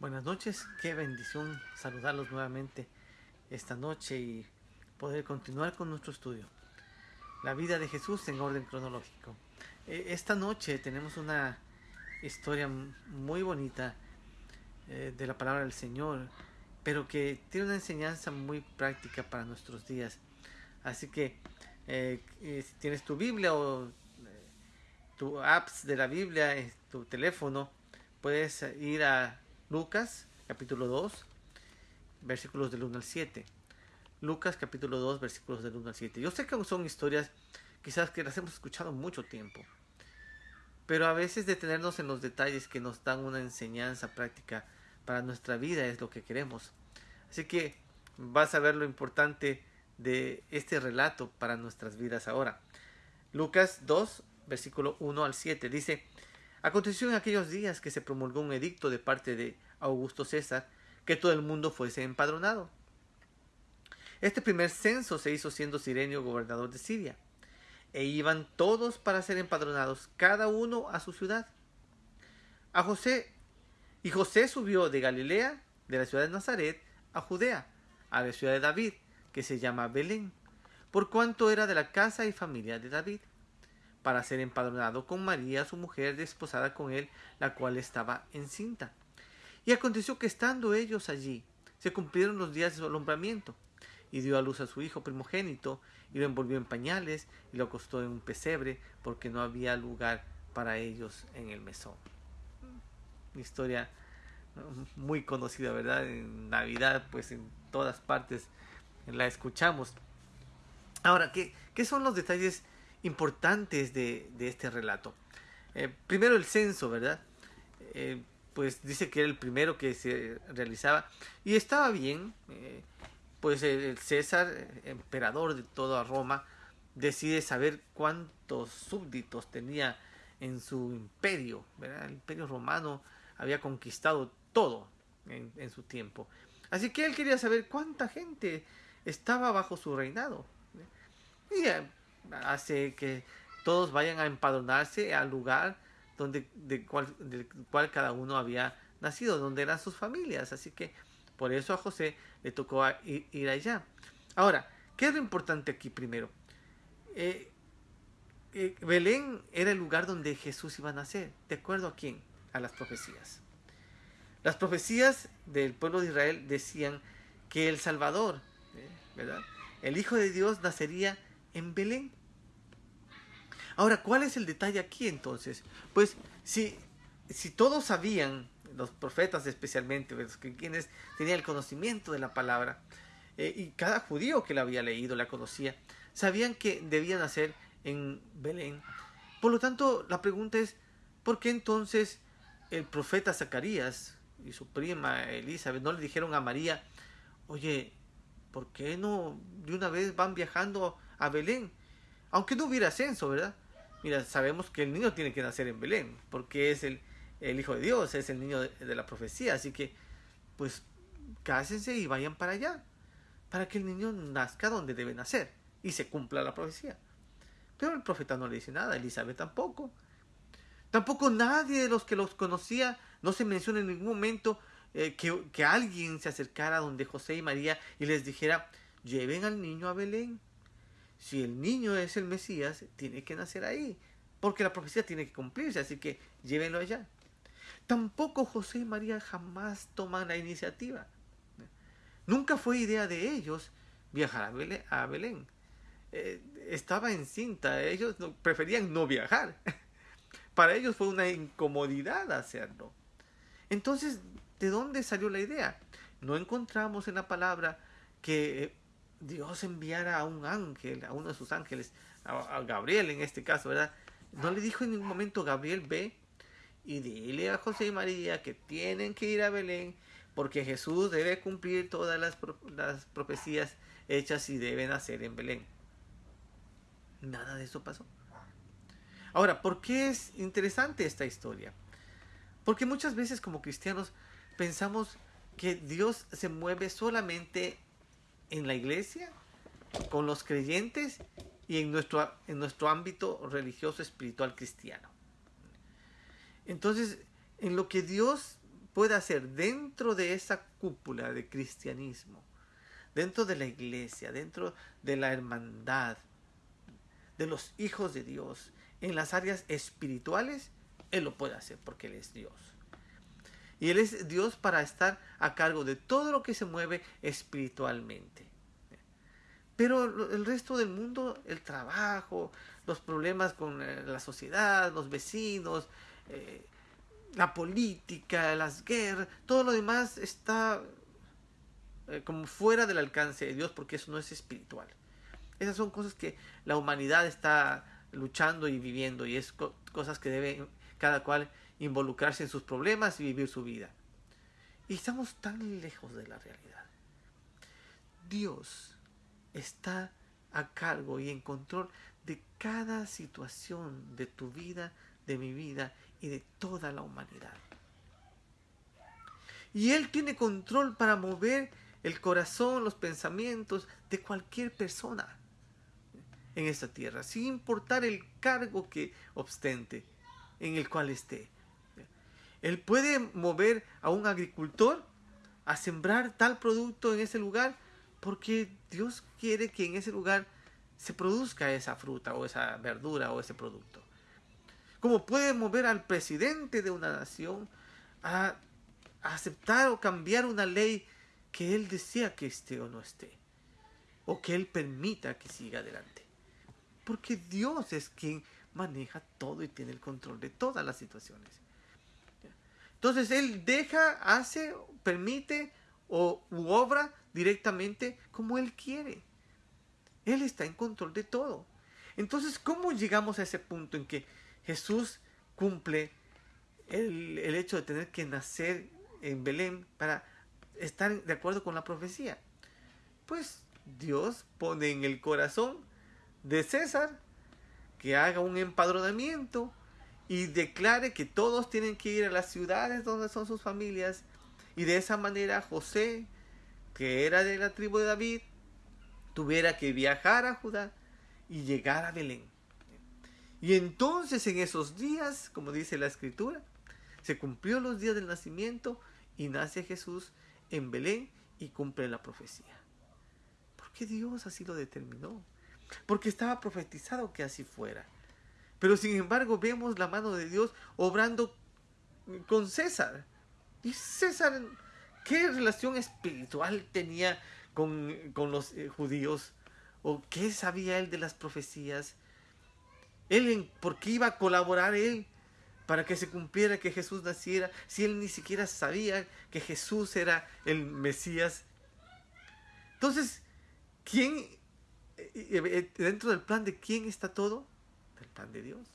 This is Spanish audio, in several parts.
Buenas noches, qué bendición saludarlos nuevamente esta noche y poder continuar con nuestro estudio. La vida de Jesús en orden cronológico. E, esta noche tenemos una historia muy bonita eh, de la palabra del Señor, pero que tiene una enseñanza muy práctica para nuestros días. Así que eh, eh, si tienes tu Biblia o tu apps de la Biblia tu teléfono, puedes ir a Lucas capítulo 2, versículos del 1 al 7. Lucas capítulo 2, versículos del 1 al 7. Yo sé que son historias quizás que las hemos escuchado mucho tiempo, pero a veces detenernos en los detalles que nos dan una enseñanza práctica para nuestra vida es lo que queremos. Así que vas a ver lo importante de este relato para nuestras vidas ahora. Lucas 2, versículo 1 al 7 dice, Aconteció en aquellos días que se promulgó un edicto de parte de Augusto César que todo el mundo fuese empadronado. Este primer censo se hizo siendo Sirenio gobernador de Siria, e iban todos para ser empadronados, cada uno a su ciudad. A José, y José subió de Galilea, de la ciudad de Nazaret, a Judea, a la ciudad de David, que se llama Belén, por cuanto era de la casa y familia de David para ser empadronado con María, su mujer, desposada con él, la cual estaba encinta. Y aconteció que estando ellos allí, se cumplieron los días de su alumbramiento, y dio a luz a su hijo primogénito, y lo envolvió en pañales, y lo acostó en un pesebre, porque no había lugar para ellos en el mesón. Una historia muy conocida, ¿verdad? En Navidad, pues en todas partes la escuchamos. Ahora, ¿qué, qué son los detalles importantes de, este relato. Eh, primero el censo, ¿verdad? Eh, pues dice que era el primero que se realizaba y estaba bien, eh, pues el César, emperador de toda Roma, decide saber cuántos súbditos tenía en su imperio. El imperio romano había conquistado todo en, en su tiempo. Así que él quería saber cuánta gente estaba bajo su reinado. Y hace que todos vayan a empadronarse al lugar donde de cual, cual cada uno había nacido, donde eran sus familias. Así que por eso a José le tocó ir, allá. Ahora, ¿qué es lo importante aquí primero? Eh, eh, Belén era el lugar donde Jesús iba a nacer. ¿De acuerdo a quién? A las profecías. Las profecías del pueblo de Israel decían que el Salvador, eh. El Hijo de Dios nacería en Belén. Ahora, ¿cuál es el detalle aquí entonces? Pues si, si todos sabían, los profetas especialmente, los que quienes tenían el conocimiento de la palabra, eh, y cada judío que la había leído, la conocía, sabían que debían nacer en Belén. Por lo tanto, la pregunta es, ¿por qué entonces el profeta Zacarías y su prima Elizabeth no le dijeron a María, oye, ¿por qué no de una vez van viajando a Belén? Aunque no hubiera censo, ¿verdad? Mira, sabemos que el niño tiene que nacer en Belén, porque es el, el Hijo de Dios, es el niño de, la profecía. Así que, pues, cásense y vayan para allá, para que el niño nazca donde debe nacer y se cumpla la profecía. Pero el profeta no le dice nada, Elizabeth tampoco. Tampoco nadie de los que los conocía, no se menciona en ningún momento eh, que, que alguien se acercara donde José y María y les dijera, lleven al niño a Belén si el niño es el Mesías, tiene que nacer ahí, porque la profecía tiene que cumplirse, así que llévenlo allá. Tampoco José y María jamás toman la iniciativa. Nunca fue idea de ellos viajar a Belén. Eh, estaba encinta, ellos preferían no viajar. Para ellos fue una incomodidad hacerlo. Entonces, ¿de dónde salió la idea? No encontramos en la palabra que Dios enviara a un ángel, a uno de sus ángeles, a, Gabriel en este caso, ¿verdad? No le dijo en ningún momento, Gabriel, ve y dile a José y María que tienen que ir a Belén porque Jesús debe cumplir todas las, las profecías hechas y debe nacer en Belén. Nada de eso pasó. Ahora, ¿por qué es interesante esta historia? Porque muchas veces como cristianos pensamos que Dios se mueve solamente en la iglesia, con los creyentes y en nuestro, en nuestro ámbito religioso espiritual cristiano. Entonces, en lo que Dios puede hacer dentro de esa cúpula de cristianismo, dentro de la iglesia, dentro de la hermandad, de los hijos de Dios, en las áreas espirituales, Él lo puede hacer porque Él es Dios. Y Él es Dios para estar a cargo de todo lo que se mueve espiritualmente. Pero el resto del mundo, el trabajo, los problemas con eh, la sociedad, los vecinos, eh, la política, las guerras, todo lo demás está eh, como fuera del alcance de Dios porque eso no es espiritual. Esas son cosas que la humanidad está luchando y viviendo y es cosas que debe cada cual involucrarse en sus problemas y vivir su vida. Y estamos tan lejos de la realidad. Dios está a cargo y en control de cada situación de tu vida, de mi vida y de toda la humanidad. Y Él tiene control para mover el corazón, los pensamientos de cualquier persona en esta tierra, sin importar el cargo que ostente, en el cual esté. Él puede mover a un agricultor a sembrar tal producto en ese lugar porque Dios quiere que en ese lugar se produzca esa fruta o esa verdura o ese producto. Como puede mover al presidente de una nación a, aceptar o cambiar una ley que él desea que esté o no esté. O que él permita que siga adelante. Porque Dios es quien maneja todo y tiene el control de todas las situaciones. Entonces Él deja, hace, permite o obra directamente como Él quiere. Él está en control de todo. Entonces, ¿cómo llegamos a ese punto en que Jesús cumple el, el hecho de tener que nacer en Belén para estar de acuerdo con la profecía? Pues Dios pone en el corazón de César que haga un empadronamiento y declare que todos tienen que ir a las ciudades donde son sus familias. Y de esa manera José, que era de la tribu de David, tuviera que viajar a Judá y llegar a Belén. Y entonces en esos días, como dice la escritura, se cumplió los días del nacimiento y nace Jesús en Belén y cumple la profecía. Porque Dios así lo determinó porque estaba profetizado que así fuera. Pero sin embargo vemos la mano de Dios obrando con César. Y César, ¿qué relación espiritual tenía con, los eh, judíos? ¿O qué sabía él de las profecías? ¿Él por qué iba a colaborar él para que se cumpliera que Jesús naciera si él ni siquiera sabía que Jesús era el Mesías? Entonces, ¿quién eh, dentro del plan de quién está todo? Del plan de Dios.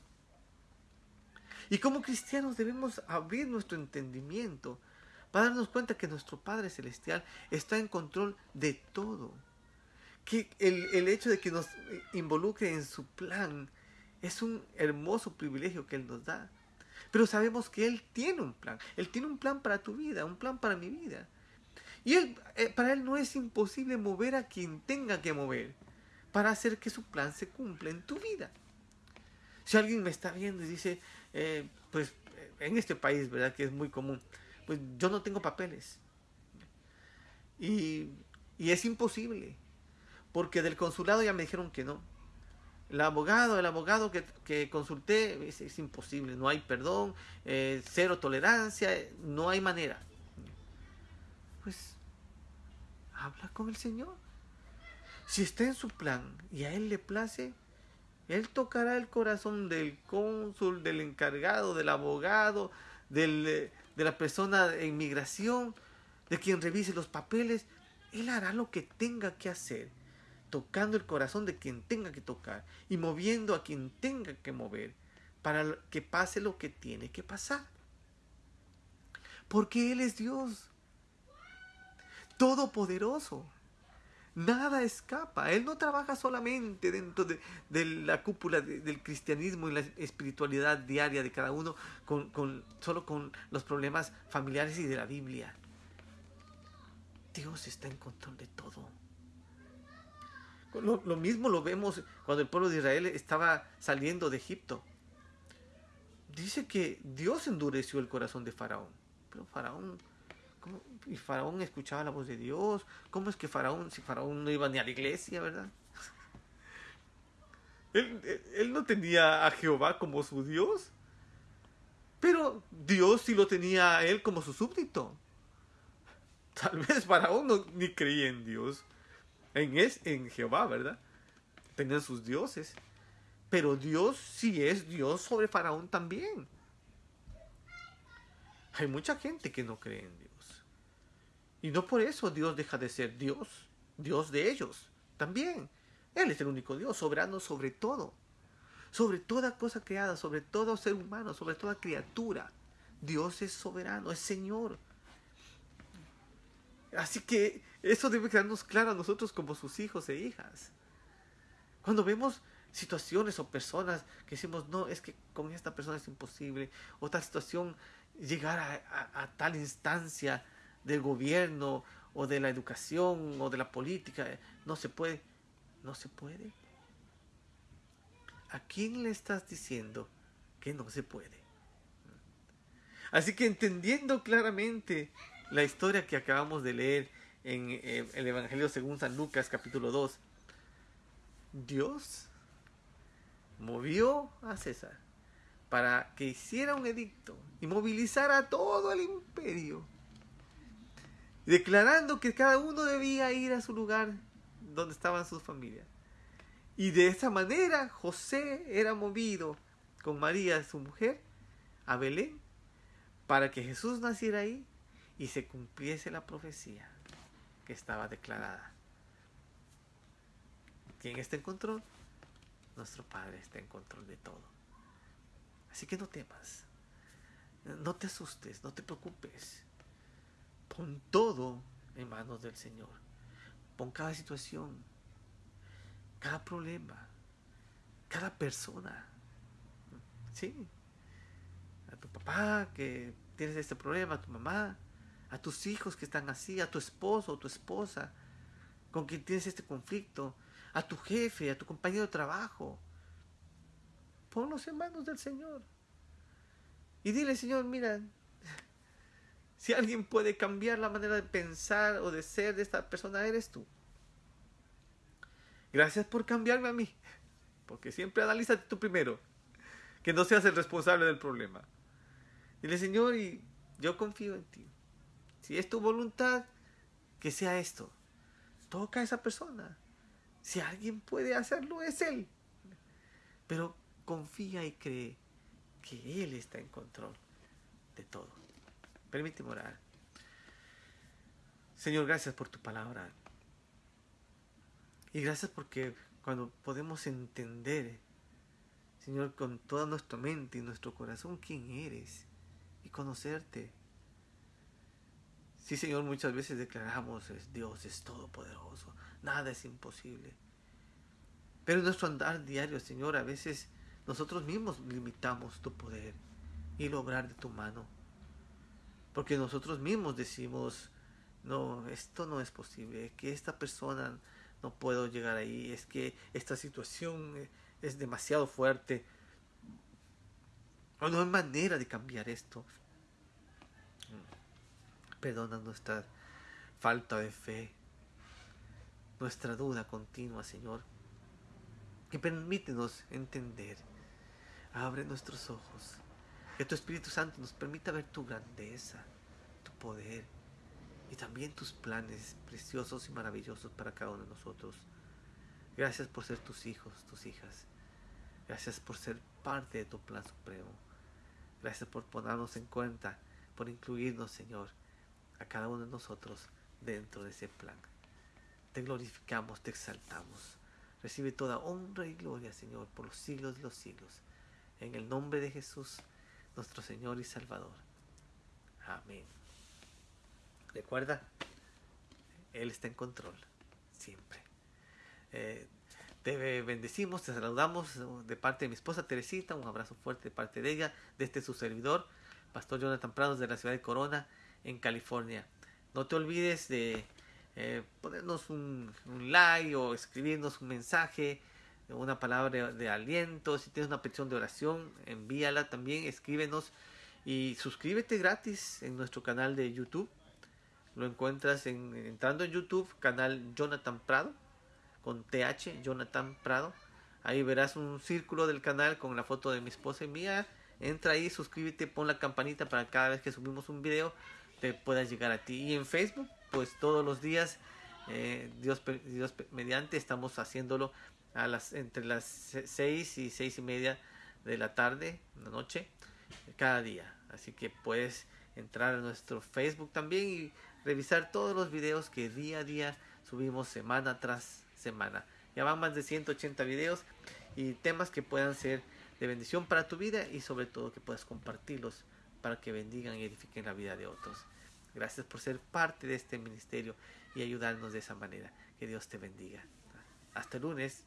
Y como cristianos debemos abrir nuestro entendimiento para darnos cuenta que nuestro Padre Celestial está en control de todo. Que el, el hecho de que nos involucre en su plan es un hermoso privilegio que Él nos da. Pero sabemos que Él tiene un plan. Él tiene un plan para tu vida, un plan para mi vida. Y él, eh, para Él no es imposible mover a quien tenga que mover para hacer que su plan se cumpla en tu vida. Si alguien me está viendo y dice, eh, pues en este país, ¿verdad? Que es muy común, pues yo no tengo papeles. Y, es imposible, porque del consulado ya me dijeron que no. El abogado, el abogado que, consulté, es, es, imposible, no hay perdón, eh, cero tolerancia, no hay manera. Pues habla con el Señor. Si está en su plan y a él le place, él tocará el corazón del cónsul, del encargado, del abogado, de la persona de inmigración, de quien revise los papeles. Él hará lo que tenga que hacer, tocando el corazón de quien tenga que tocar y moviendo a quien tenga que mover para que pase lo que tiene que pasar. Porque Él es Dios, todopoderoso. Nada escapa. Él no trabaja solamente dentro de, la cúpula del cristianismo y la espiritualidad diaria de cada uno, con, solo con los problemas familiares y de la Biblia. Dios está en control de todo. Lo, lo mismo lo vemos cuando el pueblo de Israel estaba saliendo de Egipto. Dice que Dios endureció el corazón de Faraón pero Faraón, y Faraón escuchaba la voz de Dios, ¿cómo es que Faraón, si Faraón no iba ni a la iglesia, verdad? Él, él no tenía a Jehová como su Dios, pero Dios sí lo tenía a él como su súbdito. Tal vez Faraón no, ni creía en Dios, en, es, en Jehová, ¿verdad? Tenían sus dioses. Pero Dios sí es Dios sobre Faraón también. Hay mucha gente que no cree en Dios. Y no por eso Dios deja de ser Dios, Dios de ellos también. Él es el único Dios, soberano sobre todo. Sobre toda cosa creada, sobre todo ser humano, sobre toda criatura. Dios es soberano, es Señor. Así que eso debe quedarnos claro a nosotros como sus hijos e hijas. Cuando vemos situaciones o personas que decimos, no, es que con esta persona es imposible, o tal situación, llegar a, a tal instancia del gobierno o de la educación o de la política, no se puede, no se puede. ¿A quién le estás diciendo que no se puede? Así que entendiendo claramente la historia que acabamos de leer en eh, el Evangelio según San Lucas capítulo 2, Dios movió a César para que hiciera un edicto y movilizara a todo el imperio, declarando que cada uno debía ir a su lugar donde estaban sus familias. Y de esa manera José era movido con María, su mujer, a Belén, para que Jesús naciera ahí y se cumpliese la profecía que estaba declarada. ¿Quién está en? Nuestro Padre está en control de todo. Así que no temas, no te asustes, no te preocupes. Pon todo en manos del Señor. Pon cada situación, cada problema, cada persona. Sí. A tu papá que tienes este problema, a tu mamá, a tus hijos que están así, a tu esposo o tu esposa con quien tienes este conflicto, a tu jefe, a tu compañero de trabajo. Ponlos en manos del Señor. Y dile, Señor, mira, si alguien puede cambiar la manera de pensar o de ser de esta persona, eres tú. Gracias por cambiarme a mí. Porque siempre analízate tú primero. Que no seas el responsable del problema. Dile, Señor, y yo confío en ti. Si es tu voluntad, que sea esto. Toca a esa persona. Si alguien puede hacerlo, es Él. Pero confía y cree que Él está en control de todo. Permíteme orar. Señor, gracias por tu palabra. Y gracias porque cuando podemos entender, Señor, con toda nuestra mente y nuestro corazón, quién eres y conocerte Sí, Señor, muchas veces declaramos, Dios es todopoderoso, nada es imposible. Pero en nuestro andar diario, Señor, a veces nosotros mismos limitamos tu poder y lograr de tu mano. Porque nosotros mismos decimos, no, esto no es posible, que esta persona no puedo llegar ahí, es que esta situación es demasiado fuerte. O no hay manera de cambiar esto. Perdona nuestra falta de fe, nuestra duda continua, Señor. Y permítenos entender. Abre nuestros ojos. Que tu Espíritu Santo nos permita ver tu grandeza, tu poder y también tus planes preciosos y maravillosos para cada uno de nosotros. Gracias por ser tus hijos, tus hijas. Gracias por ser parte de tu plan supremo. Gracias por ponernos en cuenta, por incluirnos, Señor a cada uno de nosotros dentro de ese plan. Te glorificamos, te exaltamos. Recibe toda honra y gloria, Señor, por los siglos de los siglos. En el nombre de Jesús, nuestro Señor y Salvador. Amén. Recuerda, Él está en control, siempre. Eh, te bendecimos, te saludamos de parte de mi esposa Teresita, un abrazo fuerte de parte de ella, de este su servidor, Pastor Jonathan Prados de la ciudad de Corona en California. No te olvides de eh, ponernos un, like o escribirnos un mensaje, una palabra de, aliento. Si tienes una petición de oración, envíala también, escríbenos Y suscríbete gratis en nuestro canal de YouTube. Lo encuentras en, entrando en YouTube, canal Jonathan Prado, con TH, Jonathan Prado. Ahí verás un círculo del canal con la foto de mi esposa y mía. Entra ahí, suscríbete, pon la campanita para cada vez que subimos un video te pueda llegar a ti. Y en Facebook, pues todos los días, eh, Dios, Dios mediante, estamos haciéndolo a las entre las 6 y seis y media de la tarde, la noche, cada día. Así que puedes entrar a nuestro Facebook también y revisar todos los videos que día a día subimos semana tras semana. Ya van más de 180 videos y temas que puedan ser de bendición para tu vida y sobre todo que puedas compartirlos para que bendigan y edifiquen la vida de otros. Gracias por ser parte de este ministerio y ayudarnos de esa manera. Que Dios te bendiga. Hasta lunes.